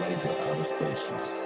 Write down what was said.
Laser out of space.